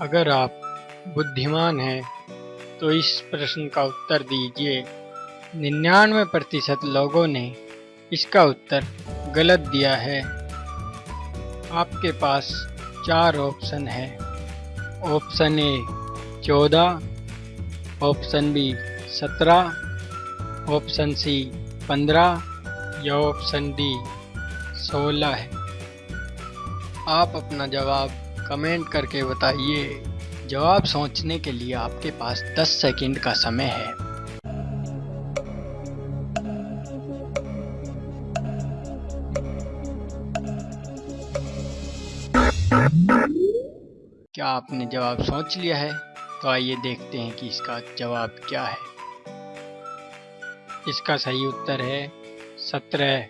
अगर आप बुद्धिमान हैं तो इस प्रश्न का उत्तर दीजिए। निन्यानवे प्रतिशत लोगों ने इसका उत्तर गलत दिया है। आपके पास चार ऑप्शन है। ऑप्शन ए, चौदह। ऑप्शन बी, सत्रह। ऑप्शन सी, पंद्रह। या ऑप्शन डी, सोलह है। आप अपना जवाब कमेंट करके बताइए। जवाब सोचने के लिए आपके पास 10 सेकंड का समय है। क्या आपने जवाब सोच लिया है? तो आइए देखते हैं कि इसका जवाब क्या है। इसका सही उत्तर है सत्रह।